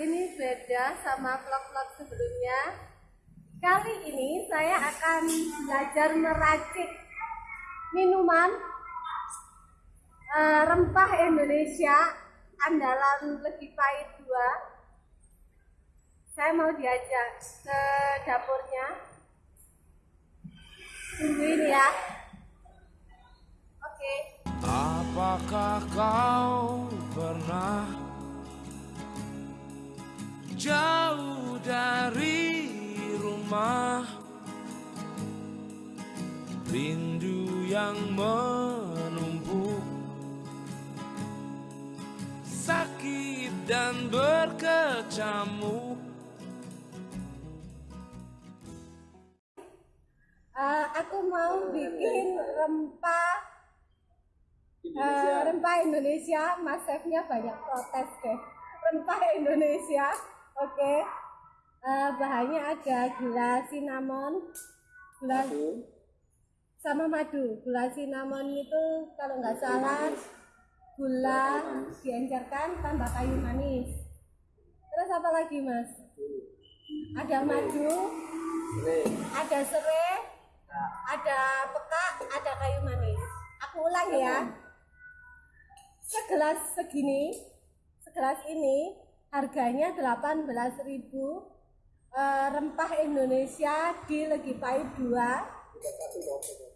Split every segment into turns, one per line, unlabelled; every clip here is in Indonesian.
ini beda sama vlog-vlog sebelumnya. Kali ini saya akan belajar meracik minuman eh, rempah Indonesia andalan Legi Pahit 2. Saya mau diajak ke dapurnya. Tungguin ya. Oke.
Apakah kau yang menumpuk Sakit dan berkecamuk
Eh, aku mau bikin rempah eh, rempah Indonesia. Mas chefnya banyak protes deh. Rempah Indonesia, oke. Eh, bahannya ada gula cinnamon, gula sama madu. Gula cinnamon itu kalau nggak salah gula diencerkan tambah kayu manis. Terus apa lagi mas? Ada madu, ada serai, ada peka, ada kayu manis. Aku ulang ya. Segelas segini, segelas ini harganya 18.000 eh, rempah Indonesia di Legi Pahit 2.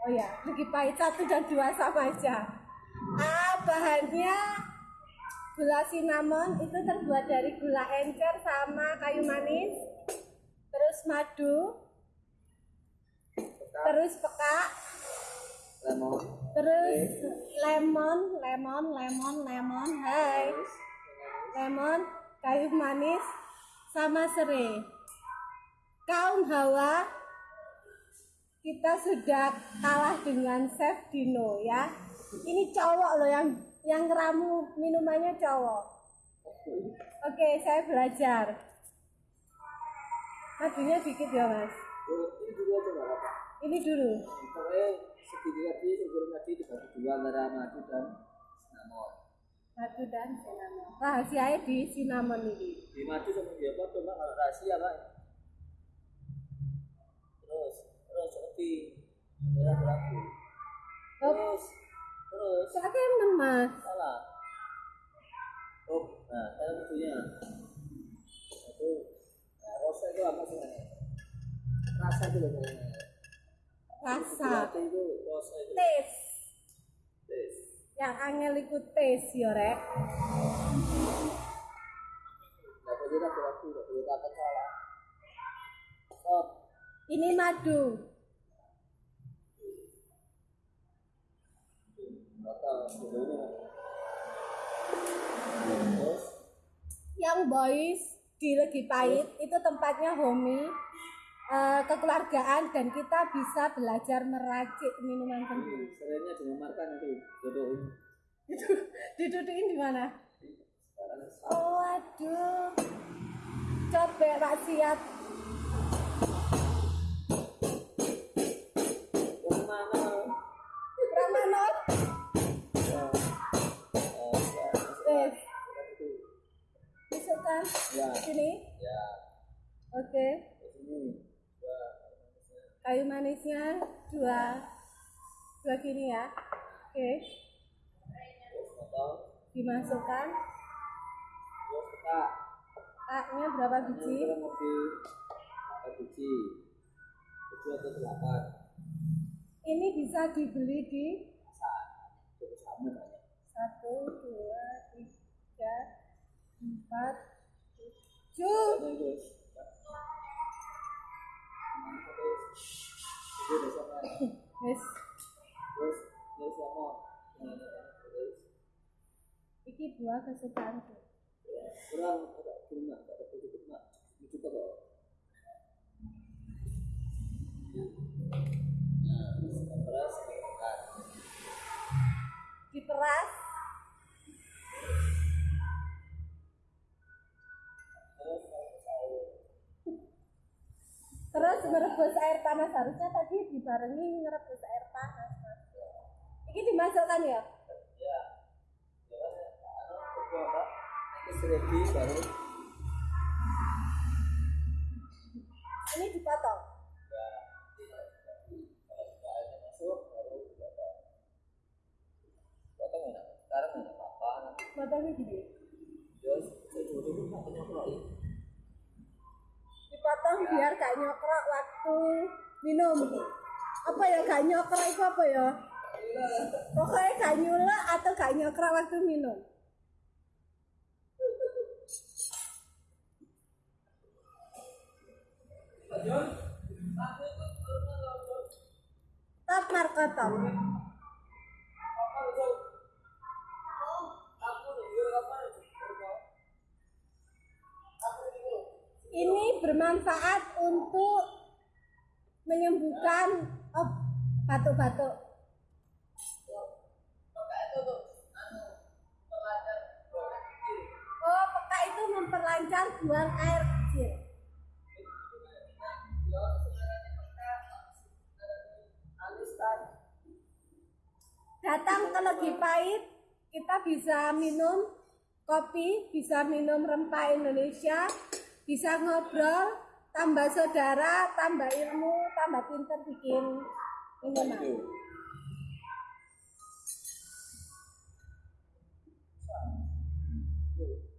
Oh ya, Legi Pahit 1 dan 2 sama aja. Ah, bahannya gula cinnamon itu terbuat dari gula encer sama kayu manis, terus madu, terus peka, terus lemon, lemon, lemon, lemon, hai, lemon, kayu manis, sama serai. Kaum hawa, kita sudah kalah dengan Chef Dino ya. Ini cowok loh yang yang ngeramu minumannya cowok. Oke, saya belajar. Madunya dikit ya mas.
ini dulu aja nggak apa
Ini dulu.
pokoknya segini tadi sebelum tadi dibagi dua antara madu dan cinnamon
Madu dan cinnamon. Rahasianya di cinnamon ini.
di madu sama dia apa Mbak? kalau rahasia pak terus terus seperti merah beraku
Oh,
terus? Terus
saya kan mas.
salah. Oh nah saya madunya itu nah, rosa itu apa sih rasa itu loh
Rasa,
Gelato itu rosa itu.
Taste.
tes
Yang angel ikut taste ya rek.
nggak boleh ragu ragu nggak boleh takut salah. Stop
Ini madu.
Terus
Yang boys di Legi Pahit itu tempatnya homey, eh, kekeluargaan dan kita bisa belajar meracik minuman sendiri.
seringnya dimamarkan itu jodohin
Didudukin di mana? Oh, aduh. Coba maksiat.
yang
Masukkan
ya
sini.
ya
Oke.
di sini ya
Kayu manisnya dua. Dua gini ya. Oke.
potong
Dimasukkan.
terus kita
A-nya berapa biji?
berapa biji tujuh atau delapan
Ini bisa dibeli di satu, dua, tiga, empat,
terus terus terus terus terus
iki dua kesukaanku.
kurang
merebus air panas harusnya tadi dibarengi merebus air panas. Mas. Ini dimasukkan ya?
ya ya kedua mbak ready baru
Ini dipotong.
baru potong enak sekarang enak apa
Potongnya gini.
yo sejujuh itu nggak penyokro ya
Dipotong biar gak nyokrok waktu minum. Apa ya gak nyokrok itu apa ya? Pokoknya gak nyulek atau gak nyokrok waktu minum. Ini bermanfaat untuk menyembuhkan oh, batuk-batuk. Oh, peka itu memperlancar buang air kecil. Datang ke Legi Pahit, kita bisa minum kopi, bisa minum rempah Indonesia, bisa ngobrol, tambah saudara, tambah ilmu, tambah pinter bikin minuman. Semua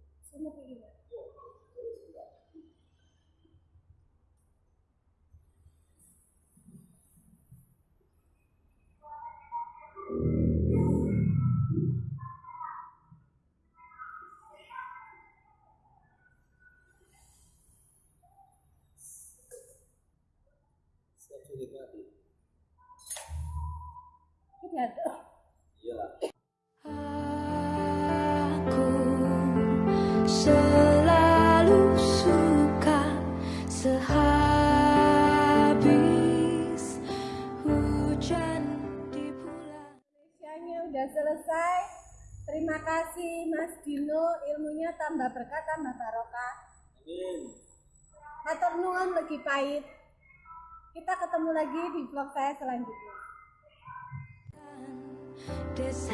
selalu suka sehabis hujan di bulan.
Indonesia-nya udah selesai. Terima kasih Mas Dino, ilmunya tambah berkah, tambah barokah.
amin
Matur nuwun lagi pahit. Kita ketemu lagi di vlog saya selanjutnya.
This